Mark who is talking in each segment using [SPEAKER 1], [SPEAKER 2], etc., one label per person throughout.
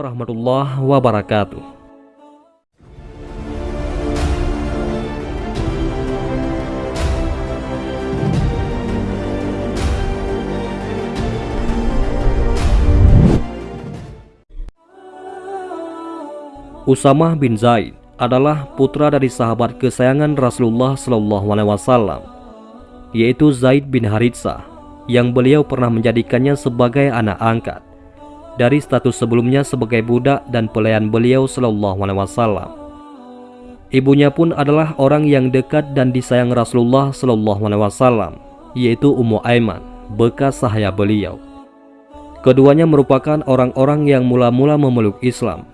[SPEAKER 1] warahmatullahi wabarakatuh. Usamah bin Zaid adalah putra dari sahabat kesayangan Rasulullah Shallallahu Alaihi Wasallam, yaitu Zaid bin Haritsah, yang beliau pernah menjadikannya sebagai anak angkat dari status sebelumnya sebagai budak dan pelayan beliau Shallallahu Alaihi Wasallam. Ibunya pun adalah orang yang dekat dan disayang Rasulullah Shallallahu Alaihi Wasallam, yaitu Ummu Aiman, bekas sahaya beliau. Keduanya merupakan orang-orang yang mula-mula memeluk Islam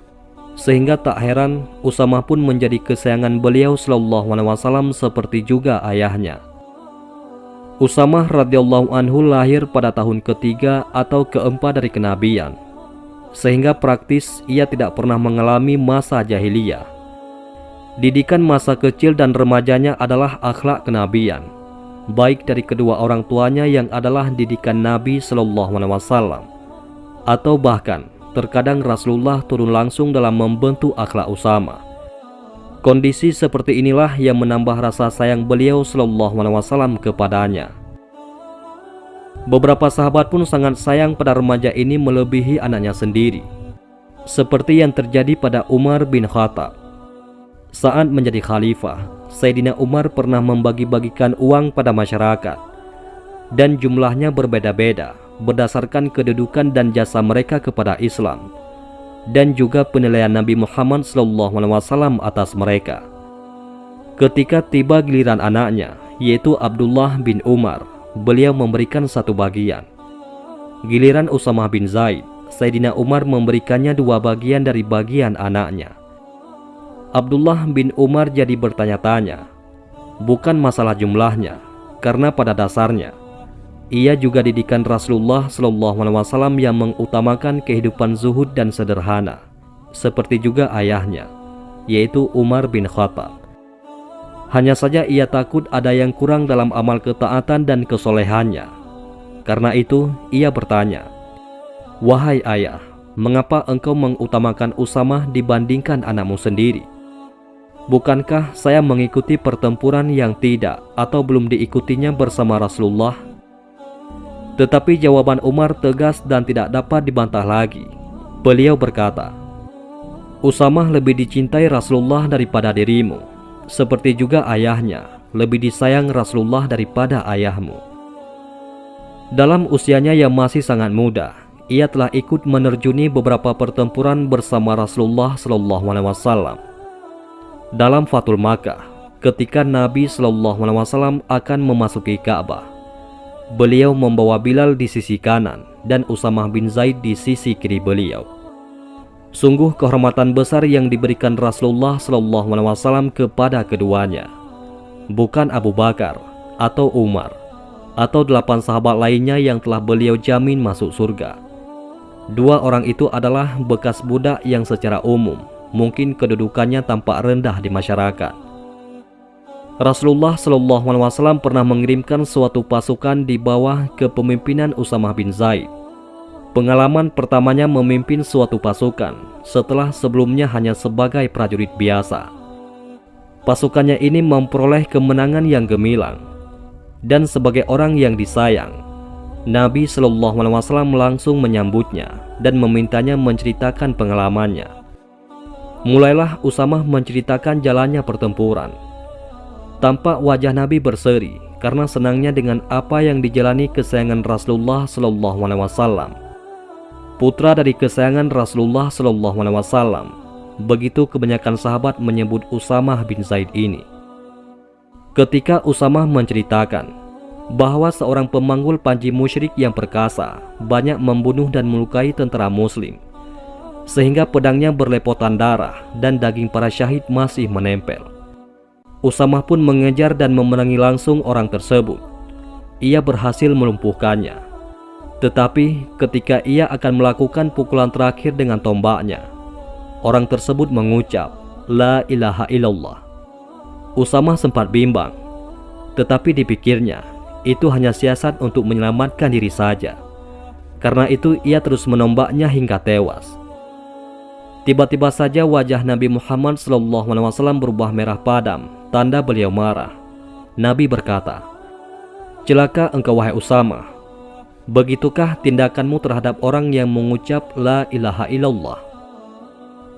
[SPEAKER 1] sehingga tak heran Usamah pun menjadi kesayangan beliau Shallallahu Alaihi Wasallam seperti juga ayahnya. Usamah radhiyallahu anhu lahir pada tahun ketiga atau keempat dari kenabian, sehingga praktis ia tidak pernah mengalami masa jahiliyah. Didikan masa kecil dan remajanya adalah akhlak kenabian, baik dari kedua orang tuanya yang adalah didikan Nabi Shallallahu Alaihi Wasallam, atau bahkan terkadang Rasulullah turun langsung dalam membentuk akhlak Usama. Kondisi seperti inilah yang menambah rasa sayang beliau Shallallahu Alaihi Wasallam kepadanya. Beberapa sahabat pun sangat sayang pada remaja ini melebihi anaknya sendiri. Seperti yang terjadi pada Umar bin Khattab. Saat menjadi khalifah, Sayyidina Umar pernah membagi-bagikan uang pada masyarakat. Dan jumlahnya berbeda-beda berdasarkan kedudukan dan jasa mereka kepada Islam dan juga penilaian Nabi Muhammad SAW atas mereka. Ketika tiba giliran anaknya, yaitu Abdullah bin Umar, beliau memberikan satu bagian. Giliran Usamah bin Zaid, Sayyidina Umar memberikannya dua bagian dari bagian anaknya. Abdullah bin Umar jadi bertanya-tanya, bukan masalah jumlahnya, karena pada dasarnya ia juga didikan Rasulullah Wasallam yang mengutamakan kehidupan zuhud dan sederhana, seperti juga ayahnya, yaitu Umar bin Khattab. Hanya saja ia takut ada yang kurang dalam amal ketaatan dan kesolehannya. Karena itu, ia bertanya, Wahai ayah, mengapa engkau mengutamakan Usamah dibandingkan anakmu sendiri? Bukankah saya mengikuti pertempuran yang tidak atau belum diikutinya bersama Rasulullah tetapi jawaban Umar tegas dan tidak dapat dibantah lagi. Beliau berkata, Usamah lebih dicintai Rasulullah daripada dirimu, seperti juga ayahnya lebih disayang Rasulullah daripada ayahmu. Dalam usianya yang masih sangat muda, ia telah ikut menerjuni beberapa pertempuran bersama Rasulullah Shallallahu Alaihi Wasallam. Dalam Fatul Makkah, ketika Nabi Shallallahu Alaihi Wasallam akan memasuki Ka'bah, Beliau membawa Bilal di sisi kanan dan Usamah bin Zaid di sisi kiri beliau. Sungguh kehormatan besar yang diberikan Rasulullah SAW kepada keduanya. Bukan Abu Bakar atau Umar atau delapan sahabat lainnya yang telah beliau jamin masuk surga. Dua orang itu adalah bekas budak yang secara umum mungkin kedudukannya tampak rendah di masyarakat Rasulullah Shallallahu Alaihi Wasallam pernah mengirimkan suatu pasukan di bawah kepemimpinan Usamah bin Zaid. Pengalaman pertamanya memimpin suatu pasukan setelah sebelumnya hanya sebagai prajurit biasa. Pasukannya ini memperoleh kemenangan yang gemilang dan sebagai orang yang disayang, Nabi Shallallahu Alaihi Wasallam langsung menyambutnya dan memintanya menceritakan pengalamannya. Mulailah Usamah menceritakan jalannya pertempuran Tampak wajah Nabi berseri karena senangnya dengan apa yang dijalani kesayangan Rasulullah Shallallahu Alaihi Wasallam. Putra dari kesayangan Rasulullah Shallallahu Alaihi Wasallam. Begitu kebanyakan sahabat menyebut Usamah bin Zaid ini. Ketika Usamah menceritakan bahwa seorang pemanggul panji musyrik yang perkasa banyak membunuh dan melukai tentara muslim sehingga pedangnya berlepotan darah dan daging para syahid masih menempel. Usamah pun mengejar dan memenangi langsung orang tersebut. Ia berhasil melumpuhkannya. Tetapi ketika ia akan melakukan pukulan terakhir dengan tombaknya, orang tersebut mengucap, La ilaha illallah. Usamah sempat bimbang, tetapi dipikirnya, itu hanya siasat untuk menyelamatkan diri saja. Karena itu ia terus menombaknya hingga tewas. Tiba-tiba saja wajah Nabi Muhammad SAW berubah merah padam, tanda beliau marah. Nabi berkata, Celaka engkau wahai Usama. Begitukah tindakanmu terhadap orang yang mengucap La ilaha illallah?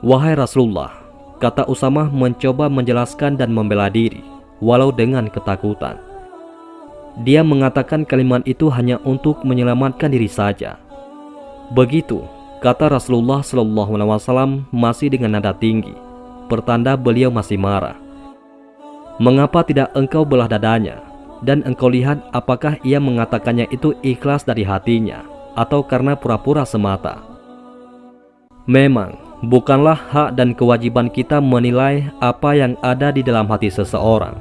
[SPEAKER 1] Wahai Rasulullah, kata Usama mencoba menjelaskan dan membela diri, walau dengan ketakutan. Dia mengatakan kalimat itu hanya untuk menyelamatkan diri saja. Begitu, Kata Rasulullah Shallallahu Alaihi Wasallam masih dengan nada tinggi, pertanda beliau masih marah. Mengapa tidak engkau belah dadanya dan engkau lihat apakah ia mengatakannya itu ikhlas dari hatinya atau karena pura-pura semata? Memang bukanlah hak dan kewajiban kita menilai apa yang ada di dalam hati seseorang.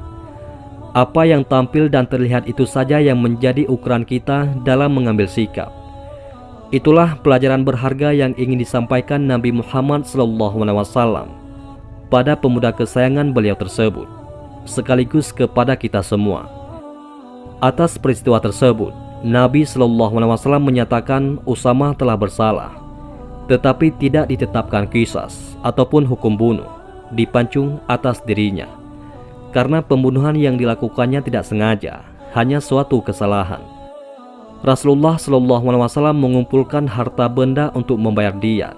[SPEAKER 1] Apa yang tampil dan terlihat itu saja yang menjadi ukuran kita dalam mengambil sikap. Itulah pelajaran berharga yang ingin disampaikan Nabi Muhammad SAW pada pemuda kesayangan beliau tersebut, sekaligus kepada kita semua. Atas peristiwa tersebut, Nabi SAW menyatakan Usama telah bersalah, tetapi tidak ditetapkan kisas ataupun hukum bunuh dipancung atas dirinya, karena pembunuhan yang dilakukannya tidak sengaja, hanya suatu kesalahan. Rasulullah Shallallahu Alaihi Wasallam mengumpulkan harta benda untuk membayar diat,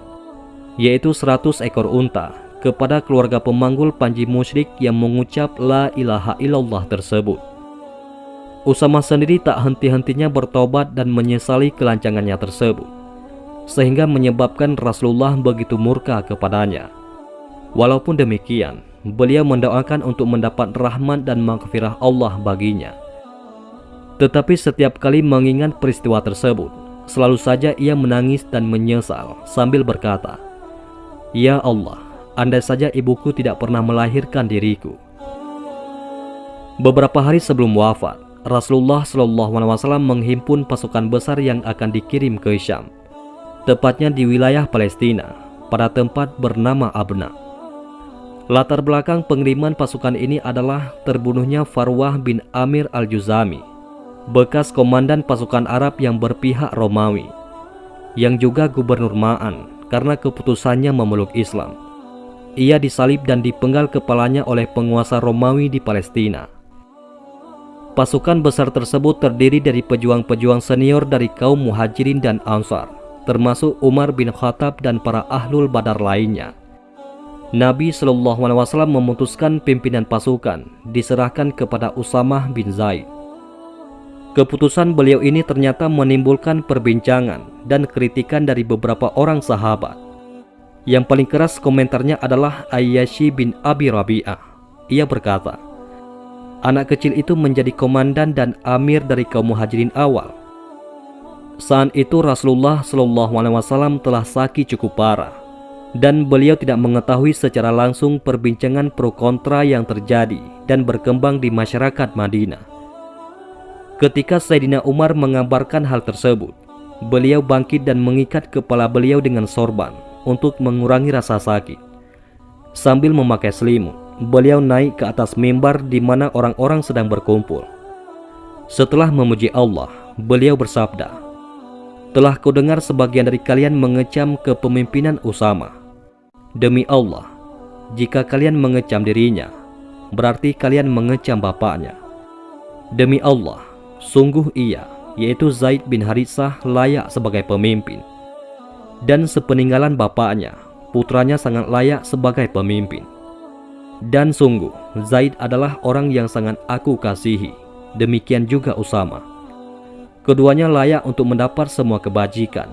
[SPEAKER 1] yaitu 100 ekor unta kepada keluarga pemanggul panji musyrik yang mengucap La ilaha illallah tersebut. Usama sendiri tak henti-hentinya bertobat dan menyesali kelancangannya tersebut, sehingga menyebabkan Rasulullah begitu murka kepadanya. Walaupun demikian, beliau mendoakan untuk mendapat rahmat dan maghfirah Allah baginya. Tetapi setiap kali mengingat peristiwa tersebut, selalu saja ia menangis dan menyesal sambil berkata, Ya Allah, andai saja ibuku tidak pernah melahirkan diriku. Beberapa hari sebelum wafat, Rasulullah Shallallahu Alaihi Wasallam menghimpun pasukan besar yang akan dikirim ke Syam, tepatnya di wilayah Palestina, pada tempat bernama Abna. Latar belakang pengiriman pasukan ini adalah terbunuhnya Farwah bin Amir al-Juzami bekas komandan pasukan Arab yang berpihak Romawi, yang juga gubernur Ma'an karena keputusannya memeluk Islam. Ia disalib dan dipenggal kepalanya oleh penguasa Romawi di Palestina. Pasukan besar tersebut terdiri dari pejuang-pejuang senior dari kaum muhajirin dan ansar, termasuk Umar bin Khattab dan para ahlul badar lainnya. Nabi Shallallahu Alaihi Wasallam memutuskan pimpinan pasukan diserahkan kepada Usamah bin Zaid. Keputusan beliau ini ternyata menimbulkan perbincangan dan kritikan dari beberapa orang sahabat. Yang paling keras komentarnya adalah Ayyashi bin Abi Rabi'ah. Ia berkata, Anak kecil itu menjadi komandan dan amir dari kaum muhajirin awal. Saat itu Rasulullah Shallallahu Alaihi Wasallam telah sakit cukup parah dan beliau tidak mengetahui secara langsung perbincangan pro kontra yang terjadi dan berkembang di masyarakat Madinah. Ketika Sayyidina Umar mengabarkan hal tersebut, beliau bangkit dan mengikat kepala beliau dengan sorban untuk mengurangi rasa sakit. Sambil memakai selimut, beliau naik ke atas mimbar di mana orang-orang sedang berkumpul. Setelah memuji Allah, beliau bersabda, Telah kudengar sebagian dari kalian mengecam kepemimpinan Usama. Demi Allah, jika kalian mengecam dirinya, berarti kalian mengecam bapaknya. Demi Allah, Sungguh ia, yaitu Zaid bin Haritsah layak sebagai pemimpin. Dan sepeninggalan bapaknya, putranya sangat layak sebagai pemimpin. Dan sungguh, Zaid adalah orang yang sangat aku kasihi. Demikian juga Usama. Keduanya layak untuk mendapat semua kebajikan.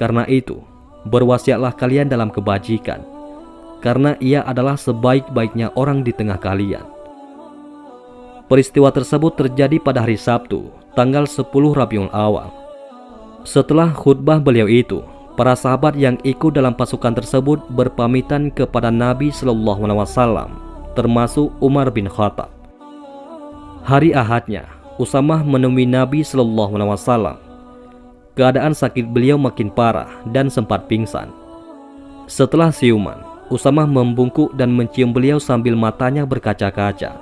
[SPEAKER 1] Karena itu, berwasiatlah kalian dalam kebajikan. Karena ia adalah sebaik-baiknya orang di tengah kalian. Peristiwa tersebut terjadi pada hari Sabtu, tanggal 10 Rabiul Awal. Setelah khutbah beliau itu, para sahabat yang ikut dalam pasukan tersebut berpamitan kepada Nabi Shallallahu Alaihi Wasallam, termasuk Umar bin Khattab. Hari Ahadnya, Usamah menemui Nabi Shallallahu Alaihi Wasallam. Keadaan sakit beliau makin parah dan sempat pingsan. Setelah siuman, Usamah membungkuk dan mencium beliau sambil matanya berkaca-kaca.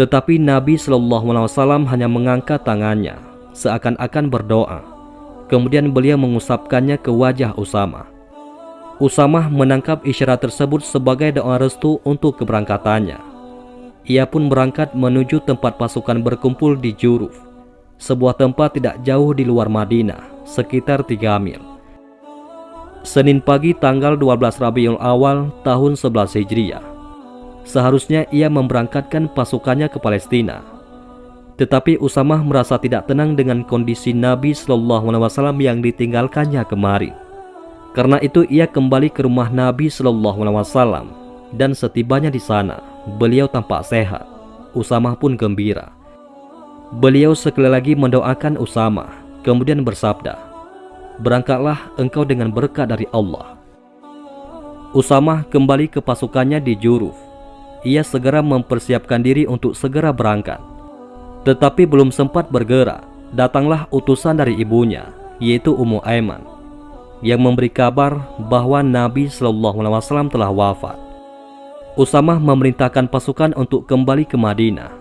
[SPEAKER 1] Tetapi Nabi Shallallahu Alaihi Wasallam hanya mengangkat tangannya, seakan-akan berdoa. Kemudian beliau mengusapkannya ke wajah Usama. Usamah menangkap isyarat tersebut sebagai doa restu untuk keberangkatannya. Ia pun berangkat menuju tempat pasukan berkumpul di Juruf, sebuah tempat tidak jauh di luar Madinah, sekitar 3 mil. Senin pagi tanggal 12 Rabiul Awal tahun 11 Hijriah. Seharusnya ia memberangkatkan pasukannya ke Palestina. Tetapi Usamah merasa tidak tenang dengan kondisi Nabi Shallallahu Alaihi Wasallam yang ditinggalkannya kemarin. Karena itu ia kembali ke rumah Nabi Shallallahu Alaihi Wasallam dan setibanya di sana, beliau tampak sehat. Usamah pun gembira. Beliau sekali lagi mendoakan Usamah, kemudian bersabda, Berangkatlah engkau dengan berkat dari Allah. Usamah kembali ke pasukannya di Juruf. Ia segera mempersiapkan diri untuk segera berangkat. Tetapi belum sempat bergerak, datanglah utusan dari ibunya, yaitu Ummu Aiman yang memberi kabar bahwa Nabi Shallallahu Alaihi Wasallam telah wafat. Usamah memerintahkan pasukan untuk kembali ke Madinah.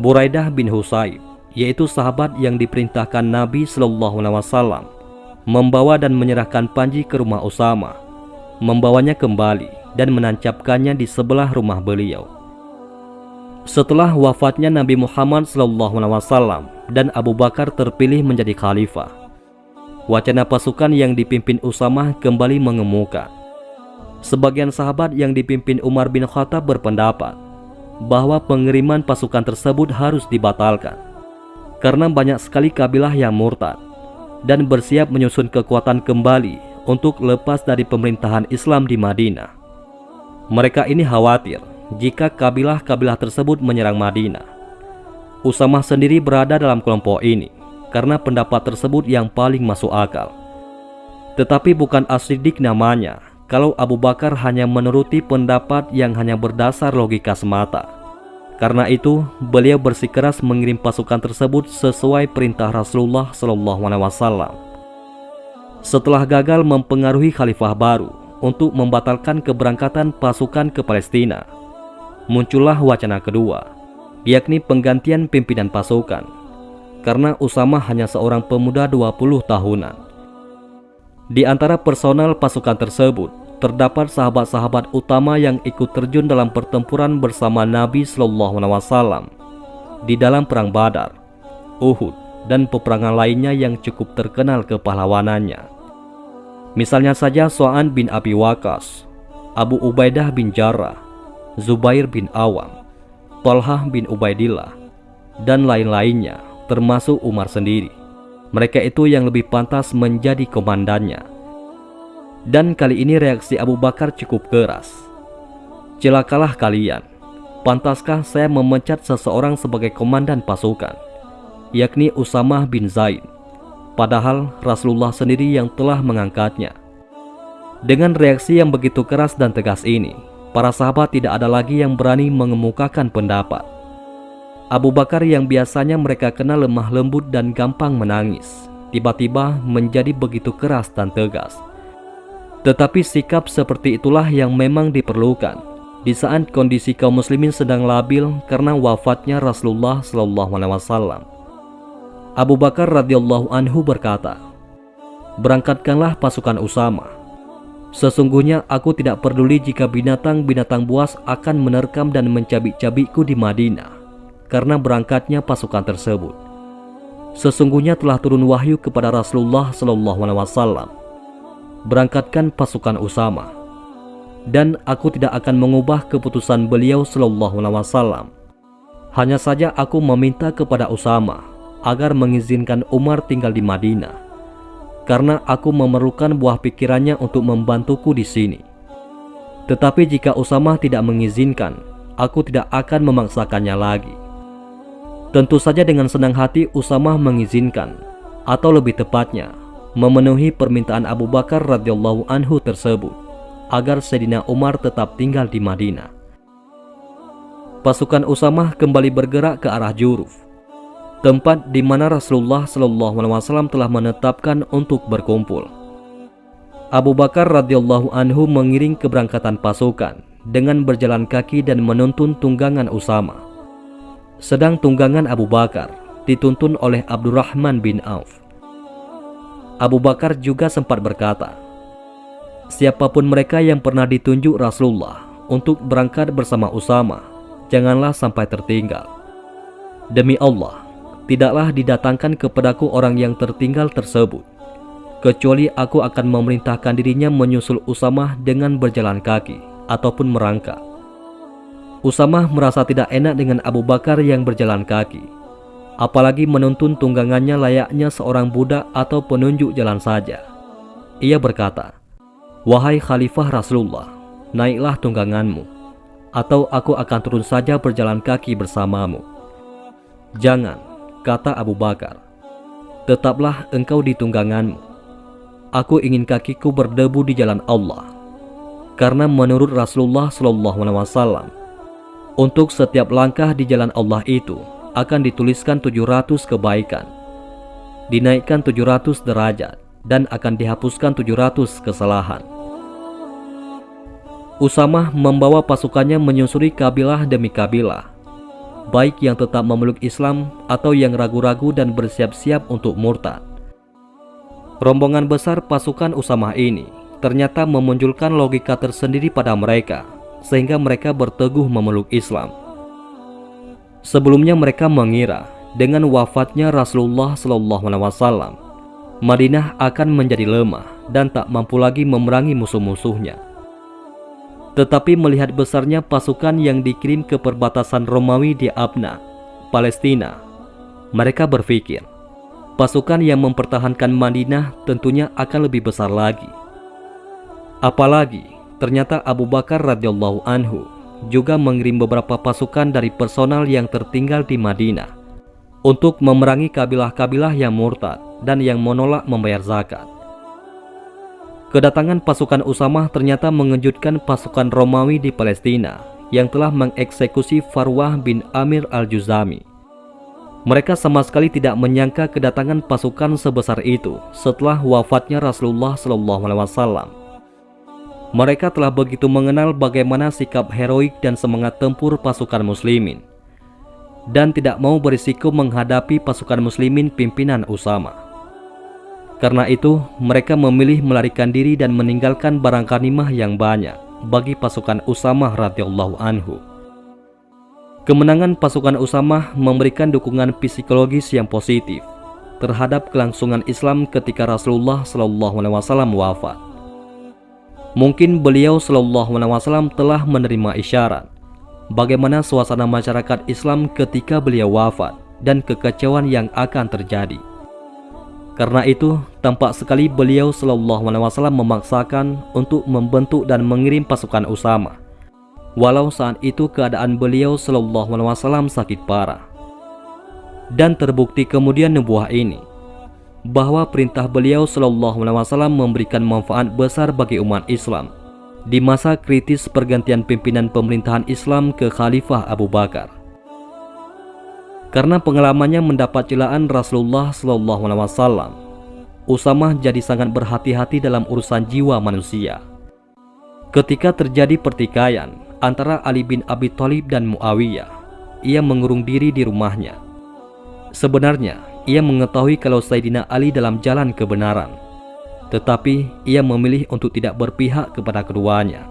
[SPEAKER 1] Buraidah bin Husayb, yaitu sahabat yang diperintahkan Nabi Shallallahu Alaihi Wasallam, membawa dan menyerahkan panji ke rumah Usama, membawanya kembali dan menancapkannya di sebelah rumah beliau. Setelah wafatnya Nabi Muhammad SAW dan Abu Bakar terpilih menjadi khalifah, wacana pasukan yang dipimpin Usamah kembali mengemuka. Sebagian sahabat yang dipimpin Umar bin Khattab berpendapat bahwa pengiriman pasukan tersebut harus dibatalkan karena banyak sekali kabilah yang murtad dan bersiap menyusun kekuatan kembali untuk lepas dari pemerintahan Islam di Madinah. Mereka ini khawatir jika kabilah-kabilah tersebut menyerang Madinah. Usamah sendiri berada dalam kelompok ini karena pendapat tersebut yang paling masuk akal. Tetapi bukan asidik namanya kalau Abu Bakar hanya menuruti pendapat yang hanya berdasar logika semata. Karena itu, beliau bersikeras mengirim pasukan tersebut sesuai perintah Rasulullah SAW. Setelah gagal mempengaruhi khalifah baru untuk membatalkan keberangkatan pasukan ke Palestina, muncullah wacana kedua, yakni penggantian pimpinan pasukan karena Usama hanya seorang pemuda 20 tahunan. Di antara personal pasukan tersebut, terdapat sahabat-sahabat utama yang ikut terjun dalam pertempuran bersama Nabi Shallallahu Alaihi Wasallam di dalam perang Badar, Uhud, dan peperangan lainnya yang cukup terkenal kepahlawanannya. Misalnya saja So'an bin Abi Waqas, Abu Ubaidah bin Jarrah, Zubair bin Awam, Tolhah bin Ubaidillah, dan lain-lainnya termasuk Umar sendiri. Mereka itu yang lebih pantas menjadi komandannya. Dan kali ini reaksi Abu Bakar cukup keras. Celakalah kalian, pantaskah saya memecat seseorang sebagai komandan pasukan, yakni Usamah bin Zaid, padahal Rasulullah sendiri yang telah mengangkatnya. Dengan reaksi yang begitu keras dan tegas ini, para sahabat tidak ada lagi yang berani mengemukakan pendapat. Abu Bakar yang biasanya mereka kenal lemah lembut dan gampang menangis, tiba-tiba menjadi begitu keras dan tegas. Tetapi sikap seperti itulah yang memang diperlukan di saat kondisi kaum muslimin sedang labil karena wafatnya Rasulullah Shallallahu Alaihi Wasallam. Abu Bakar radhiyallahu anhu berkata, "Berangkatkanlah pasukan Usama. Sesungguhnya aku tidak peduli jika binatang-binatang buas akan menerkam dan mencabik-cabikku di Madinah karena berangkatnya pasukan tersebut. Sesungguhnya telah turun wahyu kepada Rasulullah Shallallahu Alaihi Wasallam. Berangkatkan pasukan Usama, dan aku tidak akan mengubah keputusan beliau Shallallahu Alaihi Wasallam. Hanya saja aku meminta kepada Usama agar mengizinkan Umar tinggal di Madinah, karena aku memerlukan buah pikirannya untuk membantuku di sini. Tetapi jika Usama tidak mengizinkan, aku tidak akan memaksakannya lagi. Tentu saja dengan senang hati Usamah mengizinkan, atau lebih tepatnya, memenuhi permintaan Abu Bakar radhiyallahu anhu tersebut, agar Sayyidina Umar tetap tinggal di Madinah. Pasukan Usamah kembali bergerak ke arah Juruf, tempat di mana Rasulullah Shallallahu Alaihi Wasallam telah menetapkan untuk berkumpul. Abu Bakar radhiyallahu anhu mengiring keberangkatan pasukan dengan berjalan kaki dan menuntun tunggangan Usama sedang tunggangan Abu Bakar dituntun oleh Abdurrahman bin Auf. Abu Bakar juga sempat berkata, Siapa pun mereka yang pernah ditunjuk Rasulullah untuk berangkat bersama Usama, janganlah sampai tertinggal. Demi Allah, tidaklah didatangkan kepadaku orang yang tertinggal tersebut, kecuali aku akan memerintahkan dirinya menyusul Usama dengan berjalan kaki ataupun merangkak. Usama merasa tidak enak dengan Abu Bakar yang berjalan kaki, apalagi menuntun tunggangannya layaknya seorang budak atau penunjuk jalan saja. Ia berkata, Wahai Khalifah Rasulullah, naiklah tungganganmu, atau aku akan turun saja berjalan kaki bersamamu. Jangan, kata Abu Bakar, tetaplah engkau di tungganganmu. Aku ingin kakiku berdebu di jalan Allah. Karena menurut Rasulullah SAW, untuk setiap langkah di jalan Allah itu akan dituliskan 700 kebaikan, dinaikkan 700 derajat, dan akan dihapuskan 700 kesalahan. Usamah membawa pasukannya menyusuri kabilah demi kabilah, baik yang tetap memeluk Islam atau yang ragu-ragu dan bersiap-siap untuk murtad. Rombongan besar pasukan Usamah ini ternyata memunculkan logika tersendiri pada mereka, sehingga mereka berteguh memeluk Islam. Sebelumnya mereka mengira dengan wafatnya Rasulullah SAW Madinah akan menjadi lemah dan tak mampu lagi memerangi musuh-musuhnya. Tetapi melihat besarnya pasukan yang dikirim ke perbatasan Romawi di Abna, Palestina, mereka berpikir pasukan yang mempertahankan Madinah tentunya akan lebih besar lagi. Apalagi ternyata Abu Bakar radhiyallahu anhu juga mengirim beberapa pasukan dari personal yang tertinggal di Madinah untuk memerangi kabilah-kabilah yang murtad dan yang menolak membayar zakat. Kedatangan pasukan Usamah ternyata mengejutkan pasukan Romawi di Palestina yang telah mengeksekusi Farwah bin Amir al-Juzami. Mereka sama sekali tidak menyangka kedatangan pasukan sebesar itu setelah wafatnya Rasulullah SAW. Mereka telah begitu mengenal bagaimana sikap heroik dan semangat tempur pasukan muslimin dan tidak mau berisiko menghadapi pasukan muslimin pimpinan Usama. Karena itu, mereka memilih melarikan diri dan meninggalkan barang kanimah yang banyak bagi pasukan Usamah radhiyallahu anhu. Kemenangan pasukan Usamah memberikan dukungan psikologis yang positif terhadap kelangsungan Islam ketika Rasulullah Shallallahu Alaihi Wasallam wafat. Mungkin beliau Shallallahu Alaihi Wasallam telah menerima isyarat bagaimana suasana masyarakat Islam ketika beliau wafat dan kekacauan yang akan terjadi. Karena itu, tampak sekali beliau Shallallahu Alaihi Wasallam memaksakan untuk membentuk dan mengirim pasukan Usama. Walau saat itu keadaan beliau Shallallahu Alaihi Wasallam sakit parah. Dan terbukti kemudian nubuah ini bahwa perintah beliau Shallallahu Alaihi Wasallam memberikan manfaat besar bagi umat Islam di masa kritis pergantian pimpinan pemerintahan Islam ke Khalifah Abu Bakar karena pengalamannya mendapat celaan Rasulullah Shallallahu Alaihi Wasallam. Usamah jadi sangat berhati-hati dalam urusan jiwa manusia. Ketika terjadi pertikaian antara Ali bin Abi Thalib dan Muawiyah, ia mengurung diri di rumahnya. Sebenarnya, ia mengetahui kalau Sayyidina Ali dalam jalan kebenaran, tetapi ia memilih untuk tidak berpihak kepada keduanya.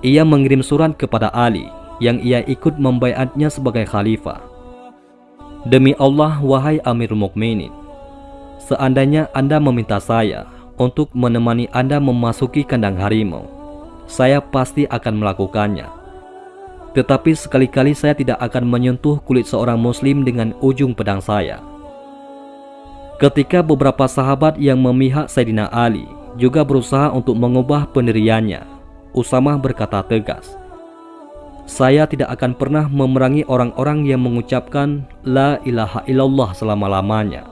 [SPEAKER 1] Ia mengirim surat kepada Ali yang ia ikut membayatnya sebagai khalifah Demi Allah, wahai Amirul Mukminin, seandainya Anda meminta saya untuk menemani Anda memasuki kandang harimau, saya pasti akan melakukannya. Tetapi sekali-kali saya tidak akan menyentuh kulit seorang muslim dengan ujung pedang saya. Ketika beberapa sahabat yang memihak Sayyidina Ali juga berusaha untuk mengubah pendiriannya, Usamah berkata tegas, saya tidak akan pernah memerangi orang-orang yang mengucapkan La ilaha illallah selama-lamanya.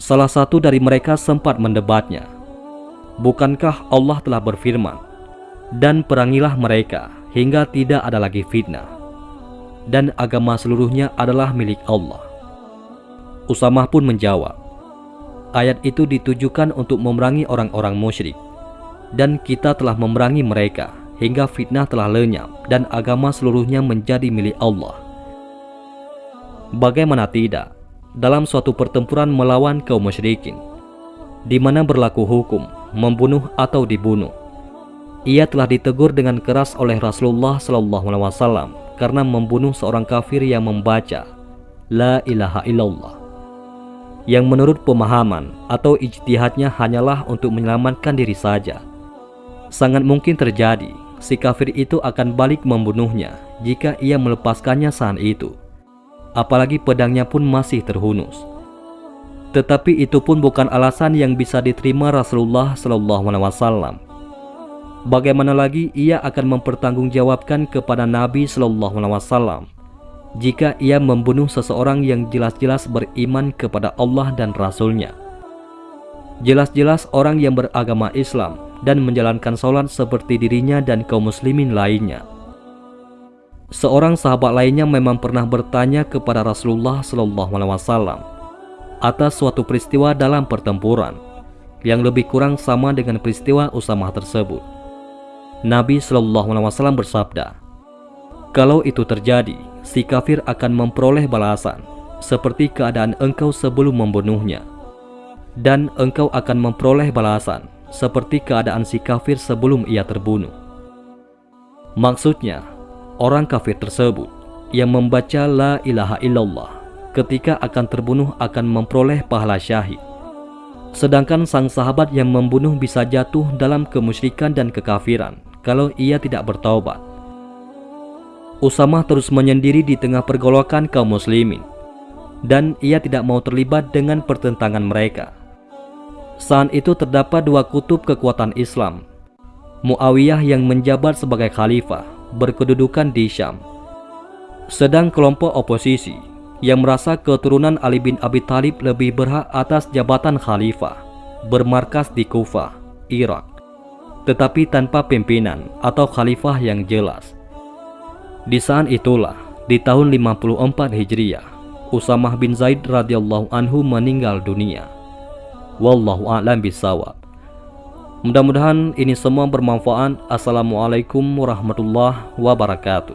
[SPEAKER 1] Salah satu dari mereka sempat mendebatnya. Bukankah Allah telah berfirman, Dan perangilah mereka hingga tidak ada lagi fitnah. Dan agama seluruhnya adalah milik Allah. Usamah pun menjawab, Ayat itu ditujukan untuk memerangi orang-orang musyrik. Dan kita telah memerangi mereka hingga fitnah telah lenyap dan agama seluruhnya menjadi milik Allah. Bagaimana tidak dalam suatu pertempuran melawan kaum musyrikin di mana berlaku hukum membunuh atau dibunuh. Ia telah ditegur dengan keras oleh Rasulullah SAW karena membunuh seorang kafir yang membaca La ilaha illallah yang menurut pemahaman atau ijtihadnya hanyalah untuk menyelamatkan diri saja. Sangat mungkin terjadi si kafir itu akan balik membunuhnya jika ia melepaskannya saat itu. Apalagi pedangnya pun masih terhunus. Tetapi itu pun bukan alasan yang bisa diterima Rasulullah SAW. Bagaimana lagi ia akan mempertanggungjawabkan kepada Nabi SAW jika ia membunuh seseorang yang jelas-jelas beriman kepada Allah dan Rasul-Nya. Jelas-jelas orang yang beragama Islam dan menjalankan sholat seperti dirinya dan kaum muslimin lainnya. Seorang sahabat lainnya memang pernah bertanya kepada Rasulullah SAW atas suatu peristiwa dalam pertempuran yang lebih kurang sama dengan peristiwa Usamah tersebut. Nabi Wasallam bersabda, "Kalau itu terjadi, si kafir akan memperoleh balasan seperti keadaan engkau sebelum membunuhnya, dan engkau akan memperoleh balasan seperti keadaan si kafir sebelum ia terbunuh." Maksudnya, orang kafir tersebut yang membaca La ilaha illallah ketika akan terbunuh akan memperoleh pahala syahid. Sedangkan sang sahabat yang membunuh bisa jatuh dalam kemusyrikan dan kekafiran kalau ia tidak bertaubat. Usamah terus menyendiri di tengah pergolakan kaum muslimin dan ia tidak mau terlibat dengan pertentangan mereka. Saat itu terdapat dua kutub kekuatan Islam. Muawiyah yang menjabat sebagai khalifah berkedudukan di Syam. Sedang kelompok oposisi yang merasa keturunan Ali bin Abi Thalib lebih berhak atas jabatan khalifah, bermarkas di Kufah, Irak, tetapi tanpa pimpinan atau khalifah yang jelas. Di saat itulah, di tahun 54 Hijriah, Usamah bin Zaid radhiyallahu anhu meninggal dunia. Wallahu a'lam bisawab. Mudah-mudahan ini semua bermanfaat. Assalamualaikum warahmatullahi wabarakatuh.